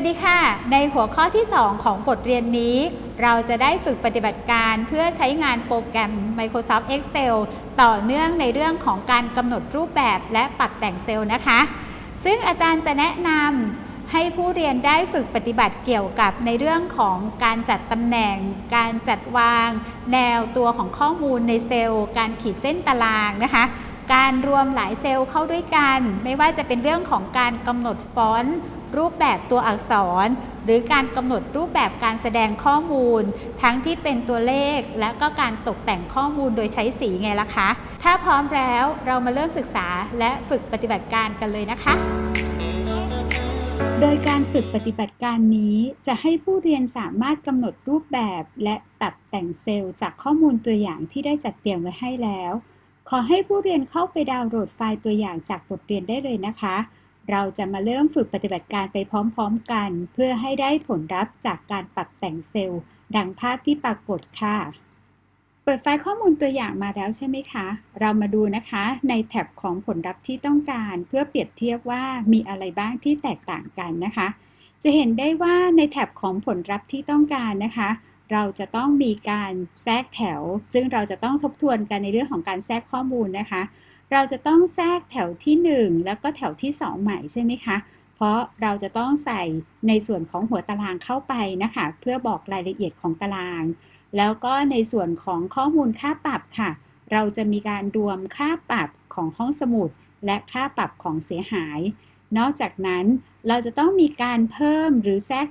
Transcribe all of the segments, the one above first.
สวัสดีค่ะ ในหัวข้อที่ 2 ของบทเรียนนี้ เราจะได้ฝึกปฏิบัติการเพื่อใช้งานโปรแกรม Microsoft Excel ต่อเนื่องในเรื่องของการกำหนดรูปแบบและปรับแต่งเซลล์นะคะ ซึ่งอาจารย์จะแนะนำให้ผู้เรียนได้ฝึกปฏิบัติเกี่ยวกับในเรื่องของการจัดตำแหน่ง การจัดวาง แนวตัวของข้อมูลในเซลล์ การขีดเส้นตารางนะคะการรวมหลายเซลล์เข้าด้วยกัน ไม่ว่าจะเป็นเรื่องของการกำหนดฟอนต์ รูปแบบตัวอักษร หรือการกำหนดรูปแบบการแสดงข้อมูล ทั้งที่เป็นตัวเลข และก็การตกแต่งข้อมูลโดยใช้สีไงล่ะคะ ถ้าพร้อมแล้วเรามาเริ่มศึกษาและฝึกปฏิบัติการกันเลยนะคะ โดยการฝึกปฏิบัติการนี้จะให้ผู้เรียนสามารถกำหนดรูปแบบ และปรับแต่งเซลล์จากข้อมูลตัวอย่างที่ได้จัดเตรียมไว้ให้แล้ว ขอให้ผู้เรียนเข้าไปดาวน์โหลดไฟล์ตัวอย่างจากบทเรียนได้เลยนะคะ เราจะมาเริ่มฝึกปฏิบัติการไปพร้อมๆกัน เพื่อให้ได้ผลลัพธ์จากการปรับแต่งเซลล์ ดังภาพที่ปรากฏค่ะ เปิดไฟล์ข้อมูลตัวอย่างมาแล้วใช่ไหมคะ เรามาดูนะคะในแท็บของผลลัพธ์ที่ต้องการ เพื่อเปรียบเทียบว่ามีอะไรบ้างที่แตกต่างกันนะคะ จะเห็นได้ว่าในแท็บของผลลัพธ์ที่ต้องการนะคะเราจะต้องมีการแทรกแถว ซึ่งเราจะต้องทบทวนกันในเรื่องของการแทรกข้อมูลนะคะ เราจะต้องแทรกแถวที่ 1 แล้วก็แถวที่ 2 ใหม่ใช่ไหมคะ เพราะเราจะต้องใส่ในส่วนของหัวตารางเข้าไปนะคะ เพื่อบอกรายละเอียดของตาราง แล้วก็ในส่วนของข้อมูลค่าปรับค่ะ เราจะมีการรวมค่าปรับของห้องสมุด และค่าปรับของเสียหาย นอกจากนั้นเราจะต้องมีการเพิ่มหรือแทรก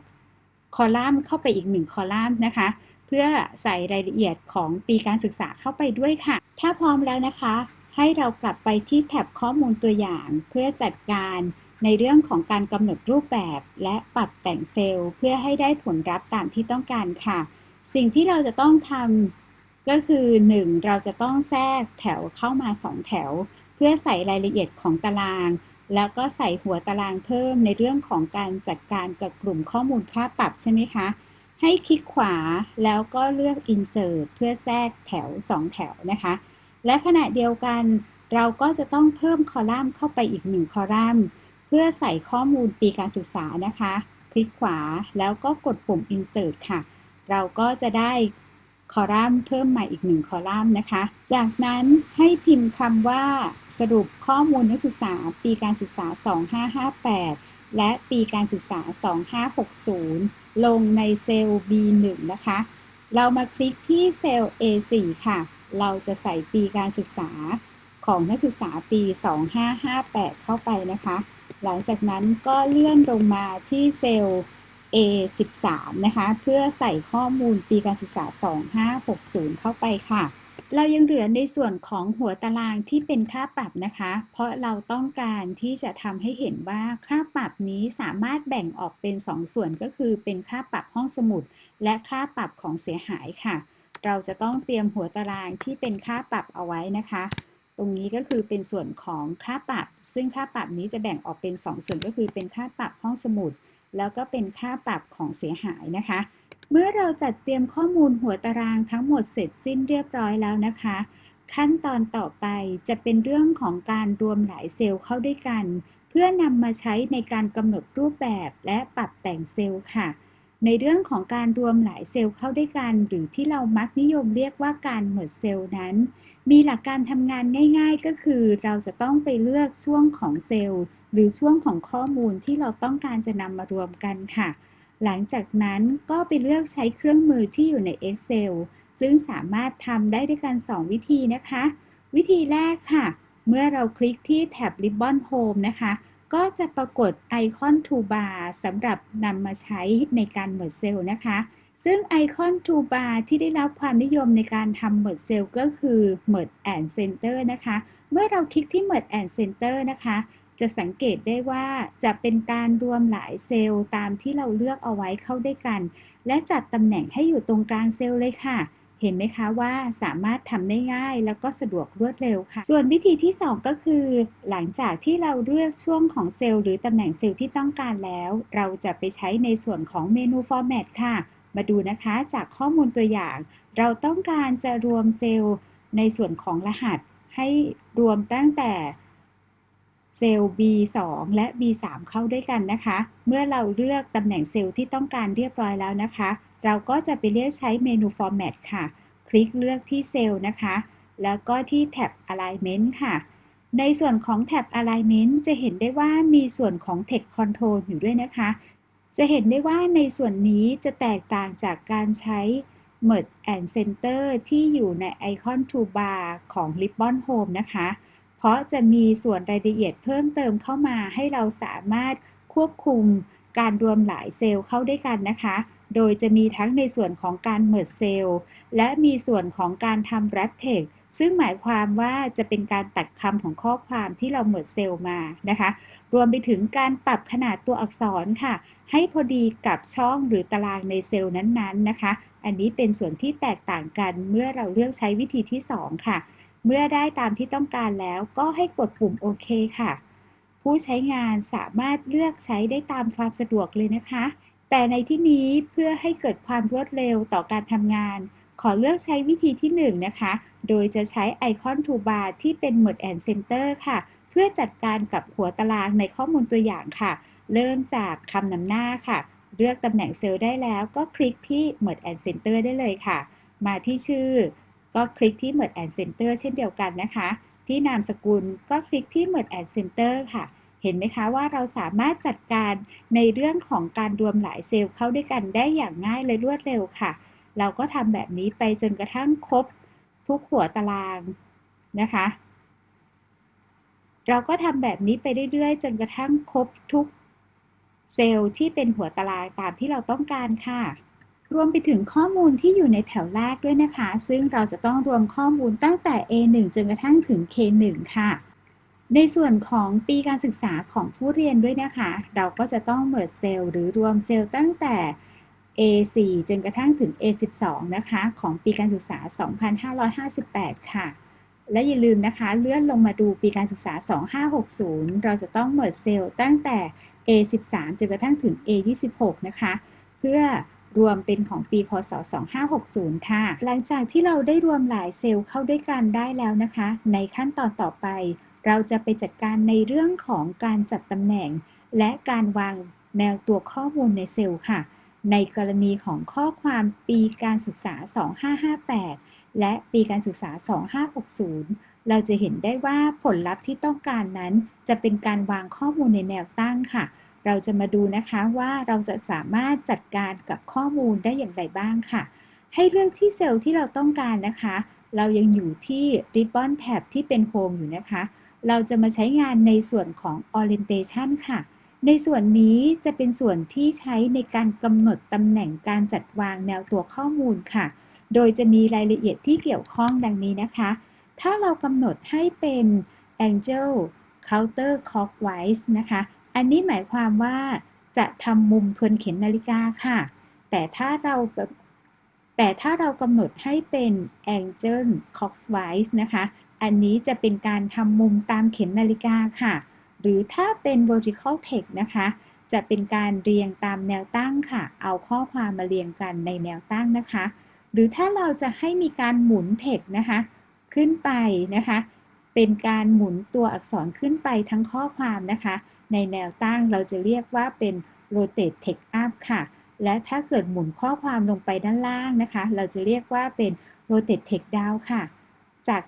คอลัมน์เข้าไปอีกหนึ่งคอลัมน์นะคะ เพื่อใส่รายละเอียดของปีการศึกษาเข้าไปด้วยค่ะ ถ้าพร้อมแล้วนะคะ ให้เรากลับไปที่แท็บข้อมูลตัวอย่างเพื่อจัดการในเรื่องของการกำหนดรูปแบบ และปรับแต่งเซลล์ เพื่อให้ได้ผลลัพธ์ตามที่ต้องการค่ะ สิ่งที่เราจะต้องทำก็คือ 1. เราจะต้องแทรกแถวเข้ามา 2 แถว เพื่อใส่รายละเอียดของตาราง แล้วก็ใส่หัวตารางเพิ่มในเรื่องของการจัดการกับกลุ่มข้อมูลค่าปรับใช่ไหมคะให้คลิกขวาแล้วก็เลือก insert เพื่อแทรกแถว 2 แถวนะคะ และขณะเดียวกันเราก็จะต้องเพิ่มคอลัมน์เข้าไปอีกหนึ่งคอลัมน์ เพื่อใส่ข้อมูลปีการศึกษานะคะ คลิกขวาแล้วก็กดปุ่ม insert ค่ะ เราก็จะได้คอลัมน์เพิ่มใหม่อีกหนึ่งคอลัมน์นะคะ จากนั้นให้พิมพ์คำว่าสรุปข้อมูลนักศึกษาปีการศึกษา 2558 และปีการศึกษา 2560 ลงในเซลล์ B1 นะคะ เรามาคลิกที่เซลล์ A4 ค่ะ เราจะใส่ปีการศึกษาของนักศึกษาปี 2558 เข้าไปนะคะ หลังจากนั้นก็เลื่อนลงมาที่เซลล์ A13 นะคะ เพื่อใส่ข้อมูลปีการศึกษา 2560 เข้าไปค่ะ เรายังเหลือในส่วนของหัวตารางที่เป็นค่าปรับนะคะ เพราะเราต้องการที่จะทำให้เห็นว่าค่าปรับนี้สามารถแบ่งออกเป็น 2 ส่วนก็คือเป็นค่าปรับห้องสมุด และค่าปรับของเสียหายค่ะ เราจะต้องเตรียมหัวตารางที่เป็นค่าปรับเอาไว้นะคะ ตรงนี้ก็คือเป็นส่วนของค่าปรับ ซึ่งค่าปรับนี้จะแบ่งออกเป็น 2 ส่วนก็คือเป็นค่าปรับห้องสมุด แล้วก็เป็นค่าปรับของเสียหายนะคะ เมื่อเราจัดเตรียมข้อมูลหัวตารางทั้งหมดเสร็จสิ้นเรียบร้อยแล้วนะคะ ขั้นตอนต่อไปจะเป็นเรื่องของการรวมหลายเซลล์เข้าด้วยกัน เพื่อนำมาใช้ในการกำหนดรูปแบบและปรับแต่งเซลล์ค่ะ ในเรื่องของการรวมหลายเซลล์เข้าด้วยกัน หรือที่เรามักนิยมเรียกว่าการเหมิดเซลล์นั้น มีหลักการทำงานง่าย ๆ ก็คือเราจะต้องไปเลือกช่วงของเซลล์ หรือช่วงของข้อมูลที่เราต้องการจะนำมารวมกันค่ะ หลังจากนั้นก็ไปเลือกใช้เครื่องมือที่อยู่ใน Excel ซึ่งสามารถทำได้ด้วยกัน 2 วิธีนะคะ วิธีแรกค่ะ เมื่อเราคลิกที่แท็บ Ribbon Home นะคะ ก็จะปรากฏไอคอน toolbar สำหรับนำมาใช้ในการเมิดเซลล์นะคะ ซึ่งไอคอน toolbar ที่ได้รับความนิยมในการทำเมิดเซลล์ก็คือ merge and center นะคะ เมื่อเราคลิกที่ merge and center นะคะ จะสังเกตได้ว่าจะเป็นการรวมหลายเซลล์ตามที่เราเลือกเอาไว้เข้าด้วยกัน และจัดตำแหน่งให้อยู่ตรงกลางเซลล์เลยค่ะ เห็นไหมคะว่าสามารถทำได้ง่ายแล้วก็สะดวกรวดเร็วค่ะ ส่วนวิธีที่ 2 ก็คือ หลังจากที่เราเลือกช่วงของเซลล์หรือตำแหน่งเซลล์ที่ต้องการแล้ว เราจะไปใช้ในส่วนของเมนู Format ค่ะ มาดูนะคะจากข้อมูลตัวอย่าง เราต้องการจะรวมเซลล์ในส่วนของรหัส ให้รวมตั้งแต่เซลล์ B2 และ B3 เข้าด้วยกันนะคะ เมื่อเราเลือกตำแหน่งเซลล์ที่ต้องการเรียบร้อยแล้วนะคะเราก็จะไปเลือกใช้เมนู Format ค่ะ คลิกเลือกที่เซลล์นะคะ แล้วก็ที่แท็บ Alignment ค่ะ ในส่วนของแท็บ Alignment จะเห็นได้ว่ามีส่วนของ Text Control อยู่ด้วยนะคะ จะเห็นได้ว่าในส่วนนี้จะแตกต่างจากการใช้ Merge and Center ที่อยู่ในไอคอน Toolbar ของ Ribbon Home นะคะ เพราะจะมีส่วนรายละเอียดเพิ่มเติมเข้ามาให้เราสามารถควบคุมการรวมหลายเซลล์เข้าด้วยกันนะคะ โดยจะมีทั้งในส่วนของการ Merge เซลล์และมีส่วนของการทำ Wrap Text ซึ่งหมายความว่าจะเป็นการตัดคำของข้อความที่เรา Merge เซลล์มานะคะ รวมไปถึงการปรับขนาดตัวอักษรค่ะ ให้พอดีกับช่องหรือตารางในเซลล์นั้นๆนะคะ อันนี้เป็นส่วนที่แตกต่างกันเมื่อเราเลือกใช้วิธีที่ 2 ค่ะ เมื่อได้ตามที่ต้องการแล้วก็ให้กดปุ่มโอเคค่ะ ผู้ใช้งานสามารถเลือกใช้ได้ตามความสะดวกเลยนะคะ แต่ในที่นี้เพื่อให้เกิดความรวดเร็วต่อการทำงาน ขอเลือกใช้วิธีที่1นนะคะ โดยจะใช้ไอคอนทูบาร์ที่เป็น Merge and Center ค่ะ เพื่อจัดการกับหัวตารางในข้อมูลตัวอย่างค่ะ เริ่มจากคำนำหน้าค่ะ เลือกตำแหน่งเซลล์ได้แล้วก็คลิกที่ Merge and Center ได้เลยค่ะ มาที่ชื่อ ก็คลิกที่ Merge and Center เช่นเดียวกันนะคะ ที่นามสกุลก็คลิกที่ Merge and Center ค่ะ เห็นไหมคะว่าเราสามารถจัดการในเรื่องของการรวมหลายเซลล์เข้าด้วยกันได้อย่างง่ายและรวดเร็วค่ะ เราก็ทำแบบนี้ไปจนกระทั่งครบทุกหัวตารางนะคะ เราก็ทำแบบนี้ไปเรื่อยๆ จนกระทั่งครบทุกเซลล์ที่เป็นหัวตารางตามที่เราต้องการค่ะ รวมไปถึงข้อมูลที่อยู่ในแถวแรกด้วยนะคะ ซึ่งเราจะต้องรวมข้อมูลตั้งแต่ A1 จนกระทั่งถึง K1 ค่ะ ในส่วนของปีการศึกษาของผู้เรียนด้วยนะคะ เราก็จะต้องเมิดเซลล์หรือรวมเซลล์ตั้งแต่ A4 จนกระทั่งถึง A12 นะคะ ของปีการศึกษา 2558 ค่ะ และอย่าลืมนะคะเลื่อนลงมาดูปีการศึกษา 2560 เราจะต้องเมิดเซลล์ตั้งแต่ A13 จนกระทั่งถึง A26 นะคะ เพื่อรวมเป็นของปี พศ 2560 ค่ะ หลังจากที่เราได้รวมหลายเซลล์เข้าด้วยกันได้แล้วนะคะ ในขั้นตอนต่อไป เราจะไปจัดการในเรื่องของการจัดตำแหน่ง และการวางแนวตัวข้อมูลในเซลล์ค่ะ ในกรณีของข้อความปีการศึกษา 2558 และปีการศึกษา 2560 เราจะเห็นได้ว่าผลลัพธ์ที่ต้องการนั้น จะเป็นการวางข้อมูลในแนวตั้งค่ะ เราจะมาดูนะคะว่าเราจะสามารถจัดการกับข้อมูลได้อย่างไรบ้างค่ะ ให้เลือกที่เซลล์ที่เราต้องการนะคะ เรายังอยู่ที่ Ribbon Tab ที่เป็น Home อยู่นะคะ เราจะมาใช้งานในส่วนของ Orientation ค่ะ ในส่วนนี้จะเป็นส่วนที่ใช้ในการกำหนดตำแหน่งการจัดวางแนวตัวข้อมูลค่ะ โดยจะมีรายละเอียดที่เกี่ยวข้องดังนี้นะคะ ถ้าเรากำหนดให้เป็น angel Counter Clockwise นะคะ อันนี้หมายความว่าจะทำมุมทวนเข็มนาฬิกาค่ะ แต่ถ้าเราแต่ถ้าเรากำหนดให้เป็น angel Clockwise นะคะ อันนี้จะเป็นการทำมุมตามเข็มนาฬิกาค่ะ หรือถ้าเป็น vertical text นะคะ จะเป็นการเรียงตามแนวตั้งค่ะ เอาข้อความมาเรียงกันในแนวตั้งนะคะ หรือถ้าเราจะให้มีการหมุน text นะคะ ขึ้นไปนะคะ เป็นการหมุนตัวอักษรขึ้นไปทั้งข้อความนะคะ ในแนวตั้งเราจะเรียกว่าเป็น rotate text up ค่ะ และถ้าเกิดหมุนข้อความลงไปด้านล่างนะคะ เราจะเรียกว่าเป็น rotate text down ค่ะ จาก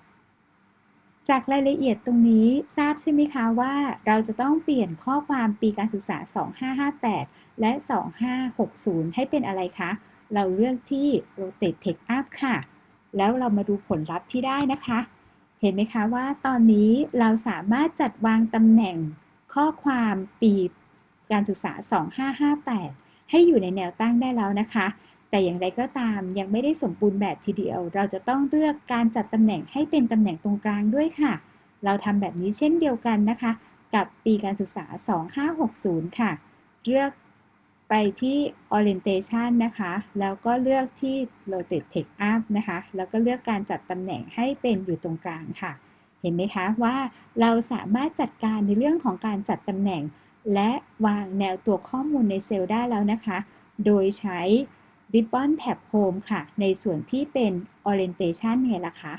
จากรายละเอียดตรงนี้ทราบใช่ไหมคะว่าเราจะต้องเปลี่ยนข้อความปีการศึกษา 2558 และ 2560 ให้เป็นอะไรคะ เราเลือกที่ rotate text up ค่ะ แล้วเรามาดูผลลัพธ์ที่ได้นะคะ เห็นไหมคะว่าตอนนี้เราสามารถจัดวางตำแหน่งข้อความปีการศึกษา 2558 ให้อยู่ในแนวตั้งได้แล้วนะคะ แต่อย่างไรก็ตามยังไม่ได้สมบูรณ์แบบทีเดียว เราจะต้องเลือกการจัดตำแหน่งให้เป็นตำแหน่งตรงกลางด้วยค่ะ เราทำแบบนี้เช่นเดียวกันนะคะ กับปีการศึกษา 2560 ค่ะ เลือกไปที่ orientation นะคะ แล้วก็เลือกที่ rotate text up นะคะ แล้วก็เลือกการจัดตำแหน่งให้เป็นอยู่ตรงกลางค่ะ เห็นไหมคะว่าเราสามารถจัดการในเรื่องของการจัดตำแหน่ง และวางแนวตัวข้อมูลในเซลล์ได้แล้วนะคะ โดยใช้ ริบบอนแท็บโฮมค่ะ ในส่วนที่เป็น orientation เนี่ยล่ะคะ